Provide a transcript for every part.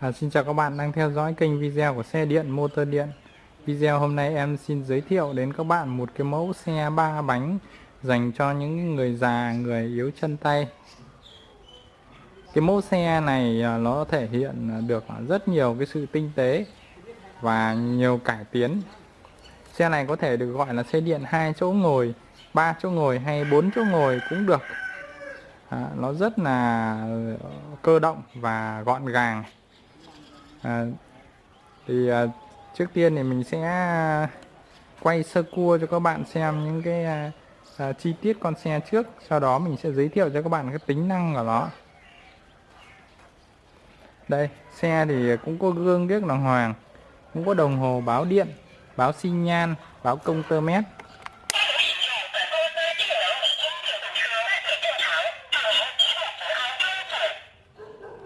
À, xin chào các bạn đang theo dõi kênh video của xe điện motor điện. Video hôm nay em xin giới thiệu đến các bạn một cái mẫu xe ba bánh dành cho những người già, người yếu chân tay. Cái mẫu xe này à, nó thể hiện được rất nhiều cái sự tinh tế và nhiều cải tiến. Xe này có thể được gọi là xe điện hai chỗ ngồi, ba chỗ ngồi hay bốn chỗ ngồi cũng được. À, Nó rất là ờ, cơ động và gọn gàng à, thì à, trước tiên thì mình sẽ à, quay sơ cua cho các bạn xem những cái à, à, chi tiết con xe trước. Sau đó mình sẽ giới thiệu cho các bạn cái tính năng của nó. Đây xe thì cũng có gương biết đàng hoàng cũng có đồng hồ báo điện báo xi nhan báo công tơ mét.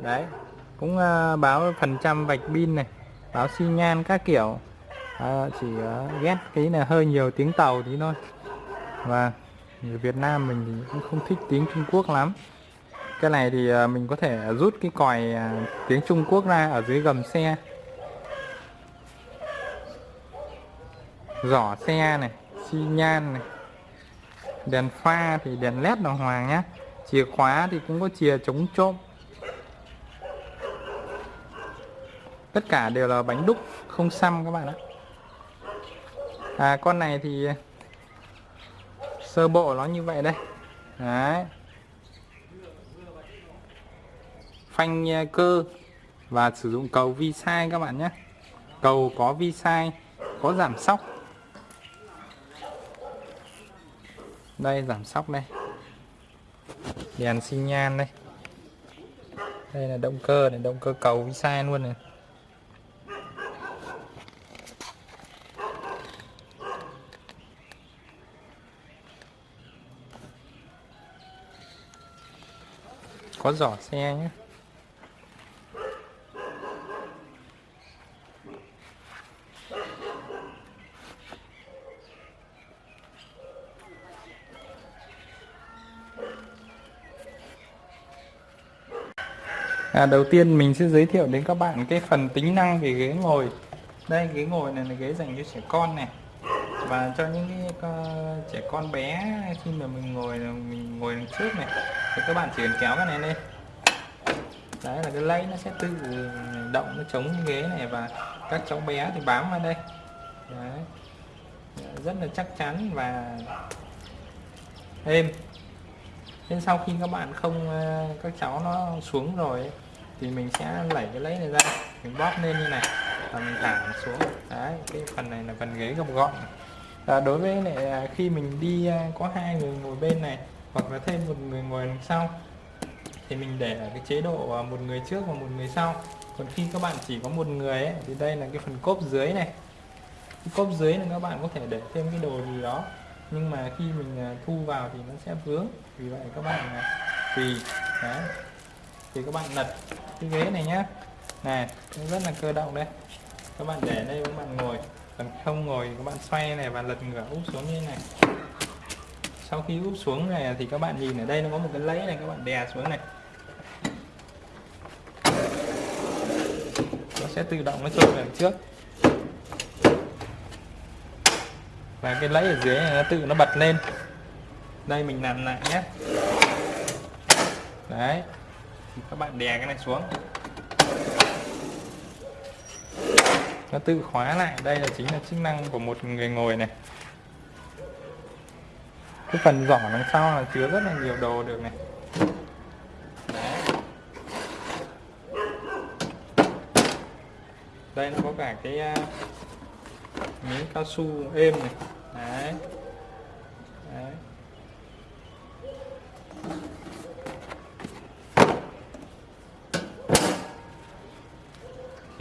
Đấy cũng uh, báo phần trăm vạch pin này báo xi nhan các kiểu. À, chỉ uh, ghét cái là hơi nhiều tiếng tàu tí thôi. Và người Việt Nam mình thì cũng không thích tiếng Trung Quốc lắm. Cái này thì uh, mình có thể rút cái còi uh, tiếng Trung Quốc ra ở dưới gầm xe. Giỏ xe này xi nhan này. Đèn pha thì đèn led đàng hoàng nhá. Chìa khóa thì cũng có chìa chống trộm. Tất cả đều là bánh đúc không xăm các bạn ạ. À, con này thì sơ bộ nó như vậy đây. Đấy. Phanh à, cơ và sử dụng cầu vi sai các bạn nhé. Cầu có vi sai có giảm sóc. Đây giảm sóc đây. Đèn xi nhan đây. Đây là động cơ này động cơ cầu vi sai luôn này. Có giỏ xe nhé. À, đầu tiên mình sẽ giới thiệu đến các bạn cái phần tính năng về ghế ngồi. Đây ghế ngồi này là ghế dành cho trẻ con này và cho những cái ờ, trẻ con bé khi mà mình ngồi ờ, mình ngồi đằng trước này, thì các bạn chỉ cần kéo cái này lên. Đấy là cái lấy nó sẽ tự động nó chống ghế này và các cháu bé thì bám vào đây. Đấy. Rất là chắc chắn và êm. Nên sau khi các bạn không ờ, các cháu nó xuống rồi thì mình sẽ lẩy cái lấy này ra, mình bóp lên như này và mình thả xuống. Đấy, cái phần này là phần ghế gập gọn à, đối với lại à, khi mình đi à, có hai người ngồi bên này hoặc là thêm một người ngồi đằng sau thì mình để ở cái chế độ à, một người trước và một người sau. Còn khi các bạn chỉ có một người ấy, thì đây là cái phần cốp dưới này. Cái cốp dưới là các bạn có thể để thêm cái đồ gì đó. Nhưng mà khi mình thu vào thì nó sẽ vướng. Vì vậy các bạn tùy đấy thì các bạn lật cái ghế này nhá. Này nó rất là cơ động đây. Các bạn để đây các bạn ngồi còn không ngồi, các bạn xoay này và lật ngửa úp xuống như thế này. Sau khi úp xuống này thì các bạn nhìn ở đây nó có một cái lấy này, các bạn đè xuống này. Nó sẽ tự động nó trôi về trước. Và cái lấy ở dưới này nó tự nó bật lên. Đây, mình làm lại nhé. Đấy. Các bạn đè cái này xuống. Nó tự khóa lại. Đây là chính là chức năng của một người ngồi này. Cái phần giỏ đằng sau là chứa rất là nhiều đồ được này. Đấy. đây nó có cả cái uh, miếng cao su êm này Đấy. Đấy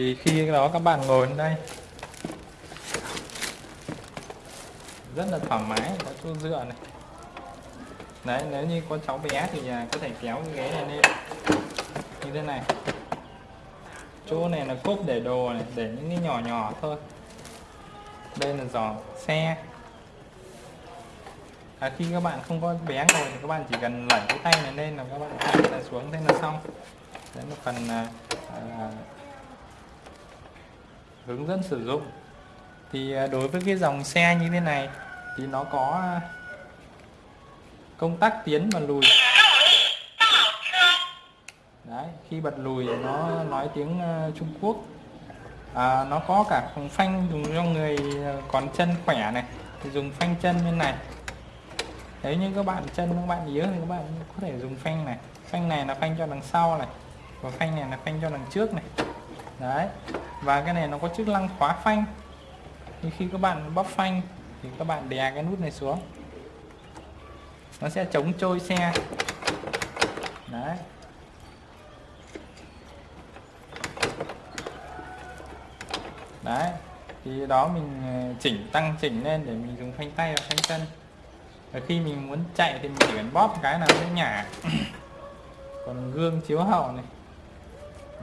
thì khi đó các bạn ngồi lên đây. Rất là thoải mái có chỗ dựa này. Đấy nếu như có cháu bé thì nhà có thể kéo cái ghế này lên. Như thế này. Chỗ này là cốp để đồ này để những cái nhỏ nhỏ thôi. Đây là giỏ xe. À, khi các bạn không có bé ngồi thì các bạn chỉ cần lẩy cái tay này lên là các bạn thả xuống thế là xong. Đấy là phần à, à, hướng dẫn sử dụng. Thì à, đối với cái dòng xe như thế này thì nó có à, công tắc tiến và lùi. Đấy, khi bật lùi nó nói tiếng à, Trung Quốc. À, nó có cả phanh dùng cho người còn chân khỏe này thì dùng phanh chân bên này. Nếu như các bạn chân các bạn yếu thì các bạn có thể dùng phanh này. Phanh này là phanh cho đằng sau này và phanh này là phanh cho đằng trước này. Đấy và cái này nó có chức năng khóa phanh. Thì khi các bạn bóp phanh, thì các bạn đè cái nút này xuống. Nó sẽ chống trôi xe. Đấy. Đấy. Thì đó mình ờ, chỉnh, tăng chỉnh lên để mình dùng phanh tay và phanh chân. Và khi mình muốn chạy thì mình chỉ cần bóp cái nào nó nhả. Còn gương chiếu hậu này.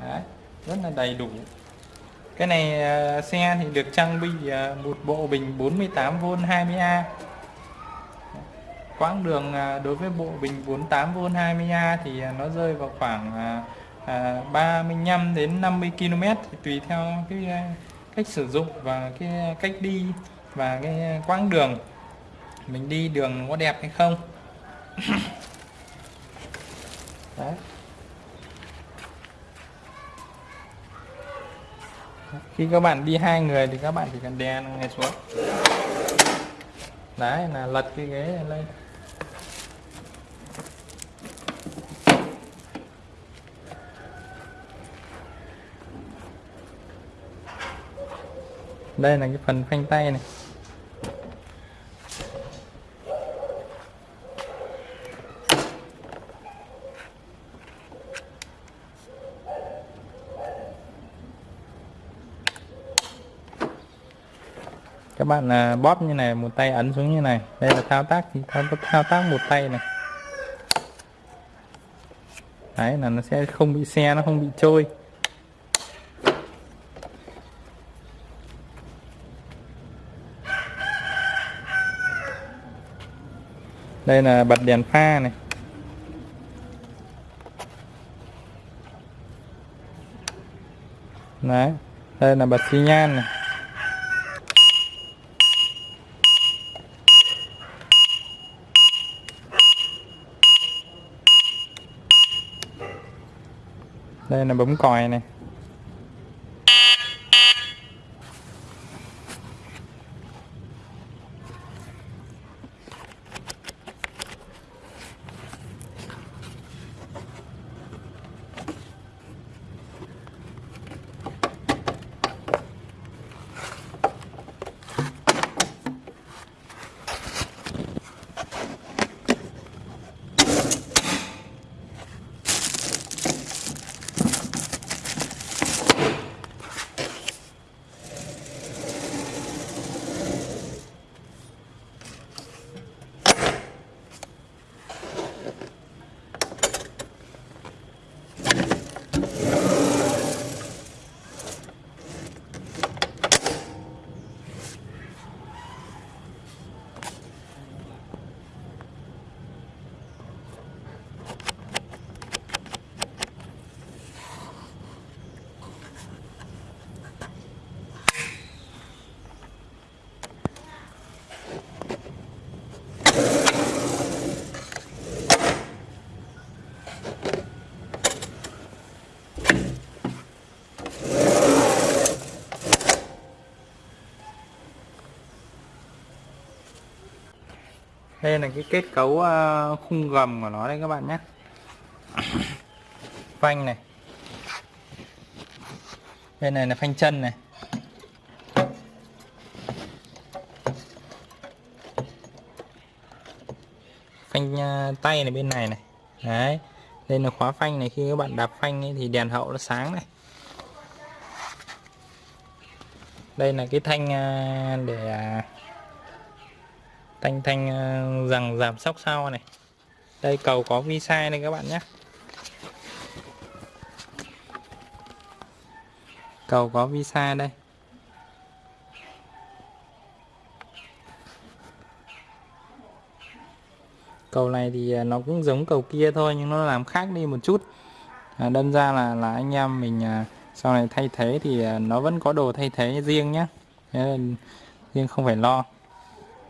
Đấy. Rất là đầy đủ cái này uh, xe thì được trang bị uh, một bộ bình 48V 20A quãng đường uh, đối với bộ bình 48V 20A thì uh, nó rơi vào khoảng uh, uh, 35 đến 50 km thì tùy theo cái uh, cách sử dụng và cái cách đi và cái quãng đường. Mình đi đường có đẹp hay không? Đấy. Khi các bạn đi hai người thì các bạn chỉ cần đè này xuống. Đấy, là lật cái ghế này lên. Đây là cái phần phanh tay này. Các bạn là bóp như này một tay ấn xuống như này. Đây là thao tác thì thao, thao tác một tay này. Đấy là nó sẽ không bị xe nó không bị trôi. Đây là bật đèn pha này. Đấy đây là bật xi nhan này. Đây là bấm còi này. Đây là cái kết cấu ờ, khung gầm của nó đây các bạn nhé. Phanh này. Bên này là phanh chân này. Phanh ờ, tay này bên này này. Đấy. Đây là khóa phanh này. Khi các bạn đạp phanh ấy, thì đèn hậu nó sáng này. Đây là cái thanh ờ, để à, thanh thanh ờ, rằng giảm sóc sau này. Đây cầu có vi sai đây các bạn nhé. Cầu có vi sai đây. Cầu này thì ờ, nó cũng giống cầu kia thôi nhưng nó làm khác đi một chút. À, đâm ra là là anh em mình à, sau này thay thế thì à, nó vẫn có đồ thay thế riêng nhé. Riêng không phải lo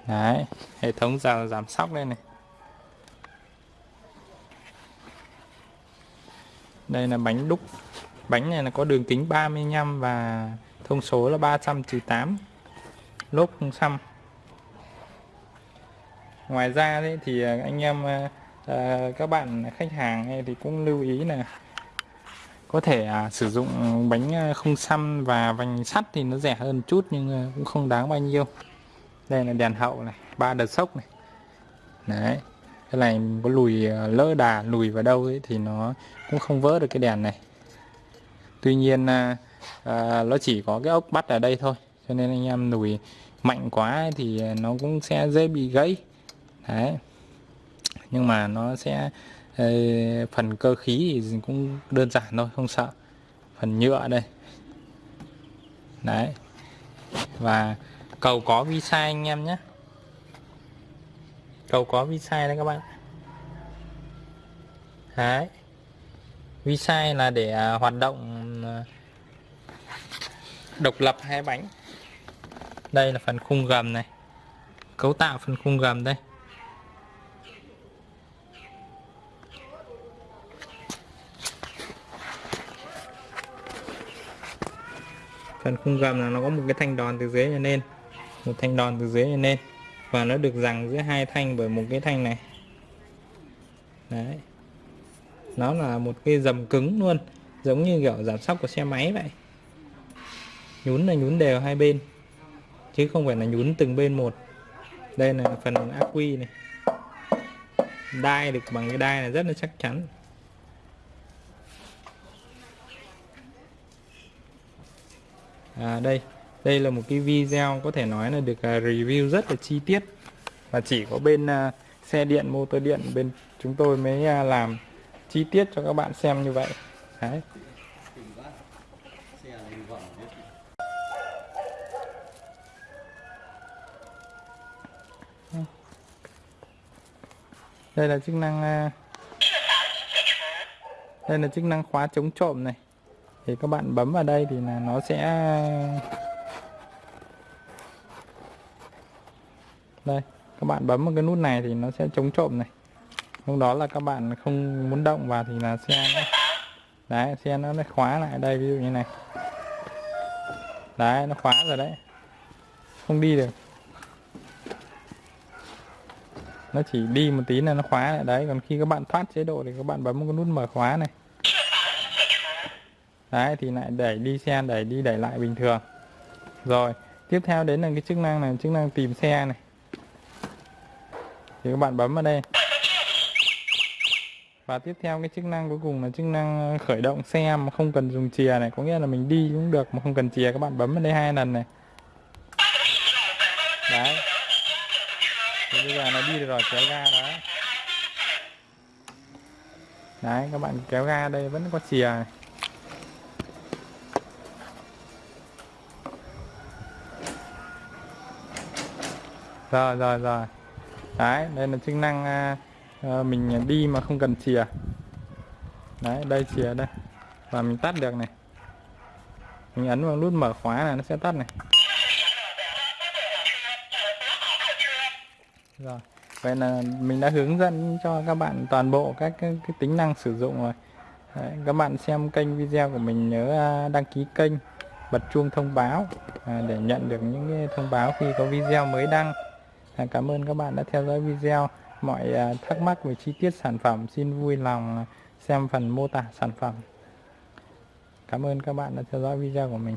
đấy hệ thống giảm giảm sóc đây này. Đây là bánh đúc. Bánh này là có đường kính 35 và thông số là 308 lốp không xăm. Ngoài ra đấy thì à, anh em à, à, các bạn khách hàng thì cũng lưu ý là có thể à, sử dụng bánh à, không xăm và vành sắt thì nó rẻ hơn chút nhưng cũng không đáng bao nhiêu đây là đèn hậu này ba đợt sốc này. Đấy cái này có lùi ờ, lỡ đà lùi vào đâu ấy thì nó cũng không vỡ được cái đèn này. Tuy nhiên à, à, nó chỉ có cái ốc bắt ở đây thôi cho nên anh em lùi mạnh quá thì nó cũng sẽ dễ bị gãy. Đấy nhưng mà nó sẽ ờ, phần cơ khí thì cũng đơn giản thôi không sợ. Phần nhựa đây. Đấy và cầu có visa anh em nhé. Cầu có visa đấy các bạn. Đấy. Visa là để à, hoạt động à, độc lập hai bánh. Đây là phần khung gầm này. Cấu tạo phần khung gầm đây. Phần khung gầm là nó có một cái thanh đòn từ dưới lên một thanh đòn từ dưới lên và nó được rằng giữa hai thanh bởi một cái thanh này. Đấy. Nó là một cái dầm cứng luôn. Giống như kiểu giảm sóc của xe máy vậy. Nhún là nhún đều hai bên. Chứ không phải là nhún từng bên một. Đây là phần ác quy này. Đai được bằng cái đai này rất là chắc chắn. À đây đây là một cái video có thể nói là được à, review rất là chi tiết. Và chỉ có bên à, xe điện, motor điện bên chúng tôi mới à, làm chi tiết cho các bạn xem như vậy. Đấy. Đây là chức năng đây là chức năng khóa chống trộm này. Thì các bạn bấm vào đây thì là nó sẽ đây các bạn bấm vào cái nút này thì nó sẽ chống trộm này. Lúc đó là các bạn không muốn động vào thì là xe nó, đấy xe nó lại khóa lại đây ví dụ như này. Đấy nó khóa rồi đấy. Không đi được. Nó chỉ đi một tí là nó khóa lại. Đấy còn khi các bạn thoát chế độ thì các bạn bấm một cái nút mở khóa này. Đấy thì lại đẩy đi xe đẩy đi đẩy lại bình thường. Rồi tiếp theo đến là cái chức năng này. Chức năng tìm xe này thì các bạn bấm vào đây. Và tiếp theo cái chức năng cuối cùng là chức năng ờ, khởi động xe mà không cần dùng chìa này. Có nghĩa là mình đi cũng được mà không cần chìa. Các bạn bấm vào đây hai lần này. Đấy. Thì bây giờ nó đi được rồi, kéo ga đó. Đấy, các bạn kéo ga đây, vẫn có chìa này. Rồi rồi rồi đấy đây là chức năng ờ, ờ, mình đi mà không cần chìa. Đấy đây chìa đây. Và mình tắt được này. Mình ấn vào nút mở khóa là nó sẽ tắt này. Rồi vậy là mình đã hướng dẫn cho các bạn toàn bộ các cái, cái tính năng sử dụng rồi. Đấy, các bạn xem kênh video của mình nhớ à, đăng ký kênh bật chuông thông báo à, để nhận được những thông báo khi có video mới đăng. Dạ, cảm ơn các bạn đã theo dõi video. Mọi à, thắc mắc về chi tiết sản phẩm, xin vui lòng xem phần mô tả sản phẩm. Cảm ơn các bạn đã theo dõi video của mình.